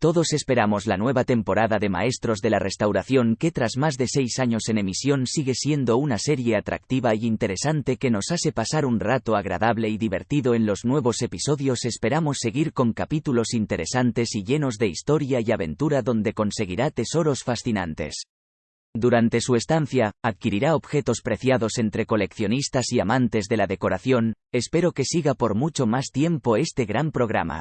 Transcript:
Todos esperamos la nueva temporada de Maestros de la Restauración que tras más de seis años en emisión sigue siendo una serie atractiva y interesante que nos hace pasar un rato agradable y divertido en los nuevos episodios. Esperamos seguir con capítulos interesantes y llenos de historia y aventura donde conseguirá tesoros fascinantes. Durante su estancia, adquirirá objetos preciados entre coleccionistas y amantes de la decoración, espero que siga por mucho más tiempo este gran programa.